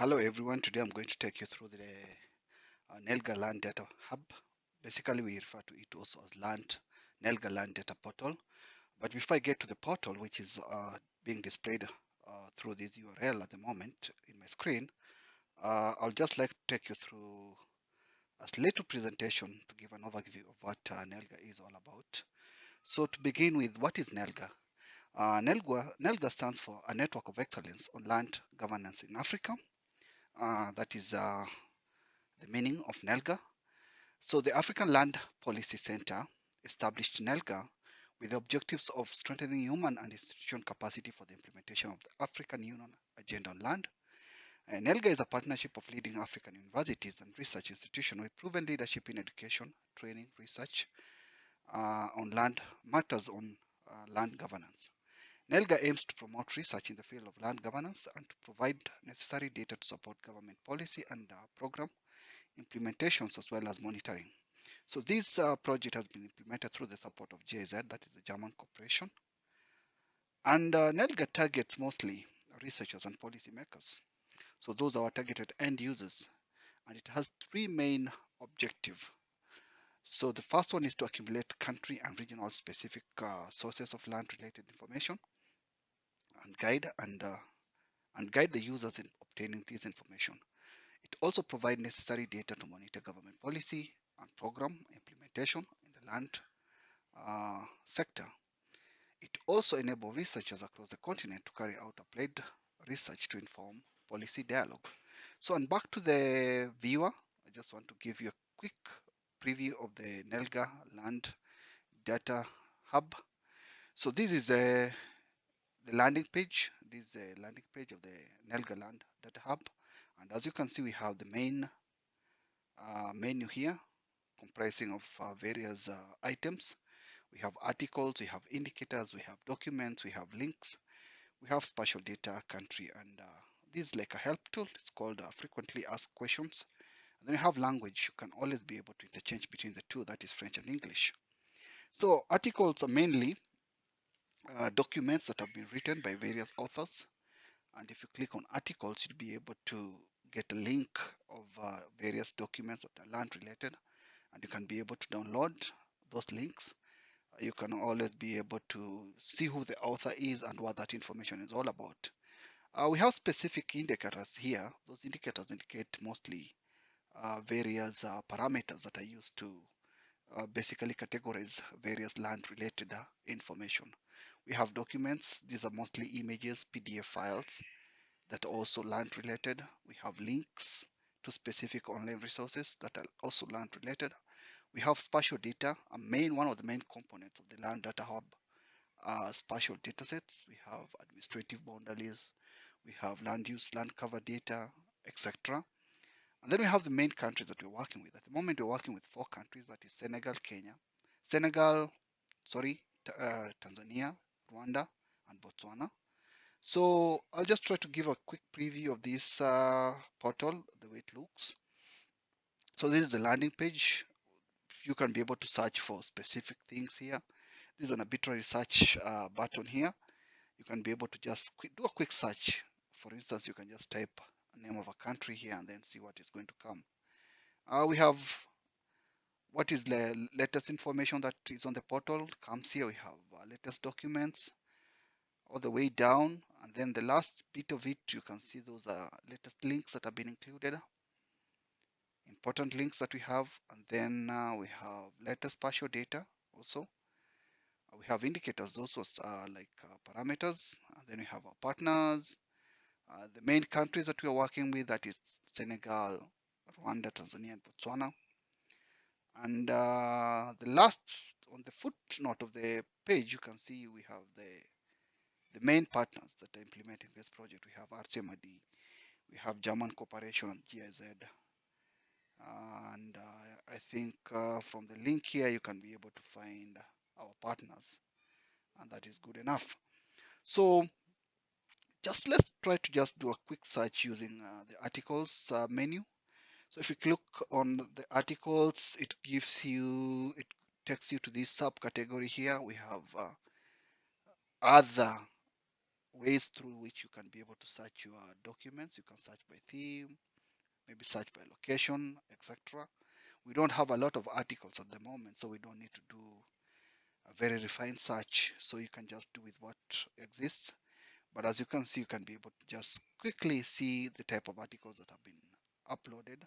Hello everyone, today I'm going to take you through the uh, Nelga Land Data Hub. Basically, we refer to it also as Land Nelga Land Data Portal. But before I get to the portal, which is uh, being displayed uh, through this URL at the moment in my screen, uh, I'll just like to take you through a little presentation to give an overview of what uh, Nelga is all about. So to begin with, what is Nelga? Uh, Nelga, Nelga stands for a network of excellence on land governance in Africa. Uh, that is uh, the meaning of NELGA. So the African Land Policy Center established NELGA with the objectives of strengthening human and institutional capacity for the implementation of the African Union Agenda on Land. And NELGA is a partnership of leading African universities and research institutions with proven leadership in education, training, research uh, on land matters on uh, land governance. NELGA aims to promote research in the field of land governance and to provide necessary data to support government policy and uh, program implementations as well as monitoring. So this uh, project has been implemented through the support of GIZ, that is the German corporation. And uh, NELGA targets mostly researchers and policymakers. So those are our targeted end users. And it has three main objectives. So the first one is to accumulate country and regional specific uh, sources of land related information and guide and uh, and guide the users in obtaining this information. It also provides necessary data to monitor government policy and program implementation in the land uh, sector. It also enables researchers across the continent to carry out applied research to inform policy dialogue. So, and back to the viewer, I just want to give you a quick preview of the NELGA Land Data Hub. So this is a the landing page. This is the landing page of the Nelga Land Data Hub. And as you can see, we have the main uh, menu here comprising of uh, various uh, items. We have articles, we have indicators, we have documents, we have links, we have spatial data, country, and uh, this is like a help tool. It's called uh, frequently asked questions. And then you have language. You can always be able to interchange between the two, that is French and English. So articles are mainly uh, documents that have been written by various authors. And if you click on articles, you'll be able to get a link of uh, various documents that are land related. And you can be able to download those links. Uh, you can always be able to see who the author is and what that information is all about. Uh, we have specific indicators here. Those indicators indicate mostly uh, various uh, parameters that are used to uh, basically categorize various land related uh, information. We have documents. These are mostly images, PDF files that are also land related. We have links to specific online resources that are also land related. We have spatial data, a main one of the main components of the land data hub uh, spatial datasets. We have administrative boundaries. We have land use, land cover data, etc. And then we have the main countries that we're working with. At the moment, we're working with four countries, that is Senegal, Kenya, Senegal, sorry, uh, Tanzania, Rwanda, and Botswana. So I'll just try to give a quick preview of this uh, portal, the way it looks. So this is the landing page. You can be able to search for specific things here. There's an arbitrary search uh, button here. You can be able to just do a quick search. For instance, you can just type name of a country here and then see what is going to come. Uh, we have what is the latest information that is on the portal? Comes here we have uh, latest documents all the way down and then the last bit of it you can see those are latest links that have been included. Important links that we have and then uh, we have latest spatial data also. Uh, we have indicators those are like uh, parameters and then we have our partners. Uh, the main countries that we are working with that is Senegal Rwanda Tanzania and Botswana and uh, the last on the footnote of the page, you can see we have the the main partners that are implementing this project. We have RCMRD, we have German Corporation and GIZ. And uh, I think uh, from the link here, you can be able to find our partners and that is good enough. So just let's try to just do a quick search using uh, the articles uh, menu so if you click on the articles, it gives you, it takes you to this subcategory here. We have uh, other ways through which you can be able to search your documents. You can search by theme, maybe search by location, etc. We don't have a lot of articles at the moment, so we don't need to do a very refined search. So you can just do with what exists. But as you can see, you can be able to just quickly see the type of articles that have been uploaded.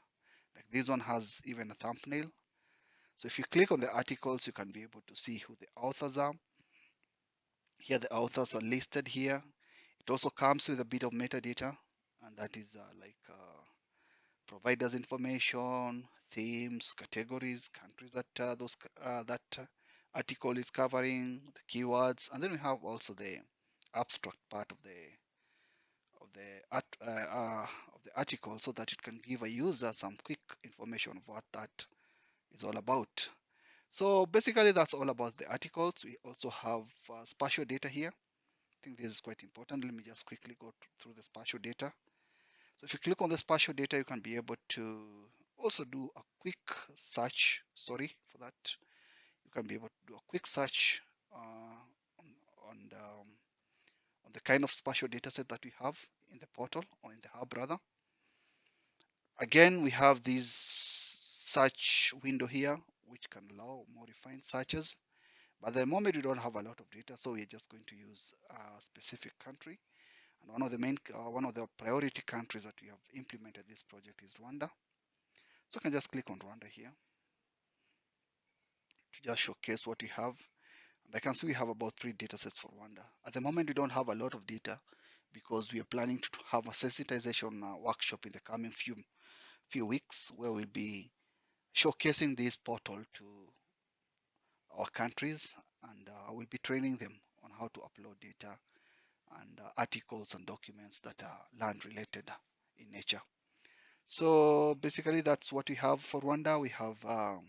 Like this one has even a thumbnail. So if you click on the articles, you can be able to see who the authors are. Here the authors are listed here. It also comes with a bit of metadata, and that is uh, like uh, providers information, themes, categories, countries that uh, those uh, that uh, article is covering, the keywords, and then we have also the abstract part of the of the art, uh, uh, of the article so that it can give a user some quick information of what that is all about. So basically that's all about the articles. We also have uh, spatial data here. I think this is quite important. Let me just quickly go through the spatial data. So if you click on the spatial data, you can be able to also do a quick search. Sorry for that. You can be able to do a quick search uh, on, on, the, um, on the kind of spatial data set that we have in the portal or in the hub rather. Again, we have this search window here which can allow more refined searches. But at the moment, we don't have a lot of data, so we're just going to use a specific country. And one of the main, uh, one of the priority countries that we have implemented this project is Rwanda. So I can just click on Rwanda here to just showcase what we have. And I can see we have about three data sets for Rwanda. At the moment, we don't have a lot of data because we are planning to have a sensitization uh, workshop in the coming few few weeks where we'll be showcasing this portal to our countries and uh, we'll be training them on how to upload data and uh, articles and documents that are land related in nature. So basically that's what we have for Rwanda. We have um,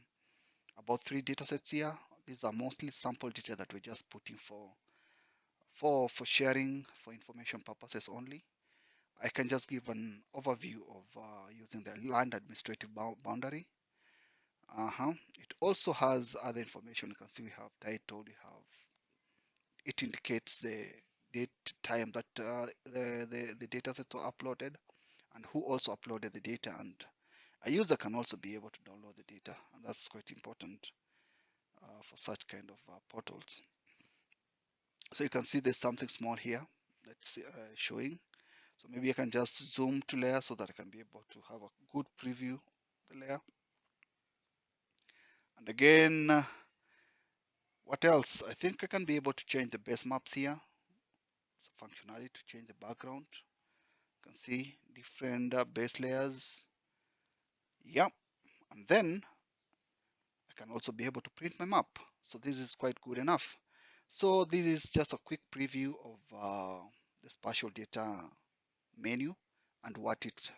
about three data sets here. These are mostly sample data that we're just putting for for for sharing for information purposes only. I can just give an overview of uh, using the land administrative boundary uh-huh. It also has other information. You can see we have title, we have it indicates the date time that uh, the, the, the data sets were uploaded and who also uploaded the data and a user can also be able to download the data and that's quite important uh, for such kind of uh, portals. So you can see there's something small here that's uh, showing. So maybe I can just zoom to layer so that I can be able to have a good preview of the layer. And again, what else? I think I can be able to change the base maps here. It's a functionality to change the background. You can see different uh, base layers. Yeah, and then I can also be able to print my map. So this is quite good enough. So this is just a quick preview of uh, the spatial data menu and what it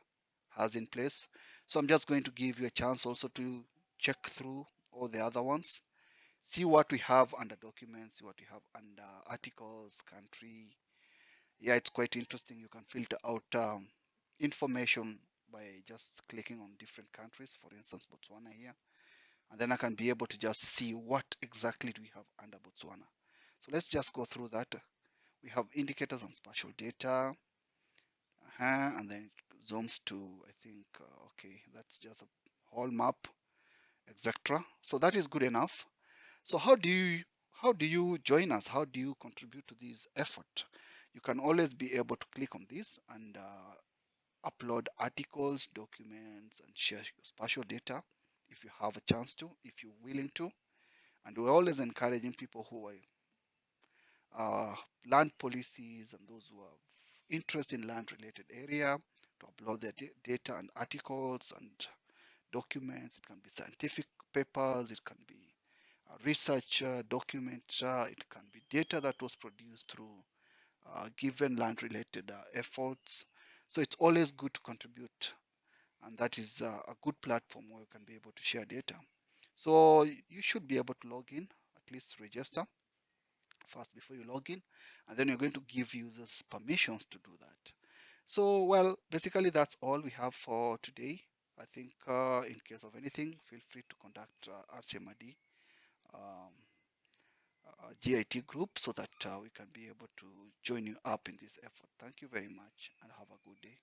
has in place. So I'm just going to give you a chance also to check through all the other ones. See what we have under documents, see what we have under articles, country. Yeah, it's quite interesting. You can filter out um, information by just clicking on different countries, for instance, Botswana here. And then I can be able to just see what exactly do we have under Botswana. So let's just go through that. We have indicators and spatial data. Uh -huh, and then it zooms to, I think, uh, okay, that's just a whole map etc. So that is good enough. So how do you how do you join us? How do you contribute to this effort? You can always be able to click on this and uh, upload articles, documents, and share your spatial data if you have a chance to, if you're willing to. And we're always encouraging people who are uh, land policies and those who have interest in land related area to upload their data and articles and documents, it can be scientific papers, it can be research uh, document, uh, it can be data that was produced through uh, given land related uh, efforts. So it's always good to contribute and that is uh, a good platform where you can be able to share data. So you should be able to log in, at least register first before you log in and then you're going to give users permissions to do that. So well basically that's all we have for today. I think uh, in case of anything, feel free to contact uh, RCMRD. Um, uh, GIT group so that uh, we can be able to join you up in this effort. Thank you very much and have a good day.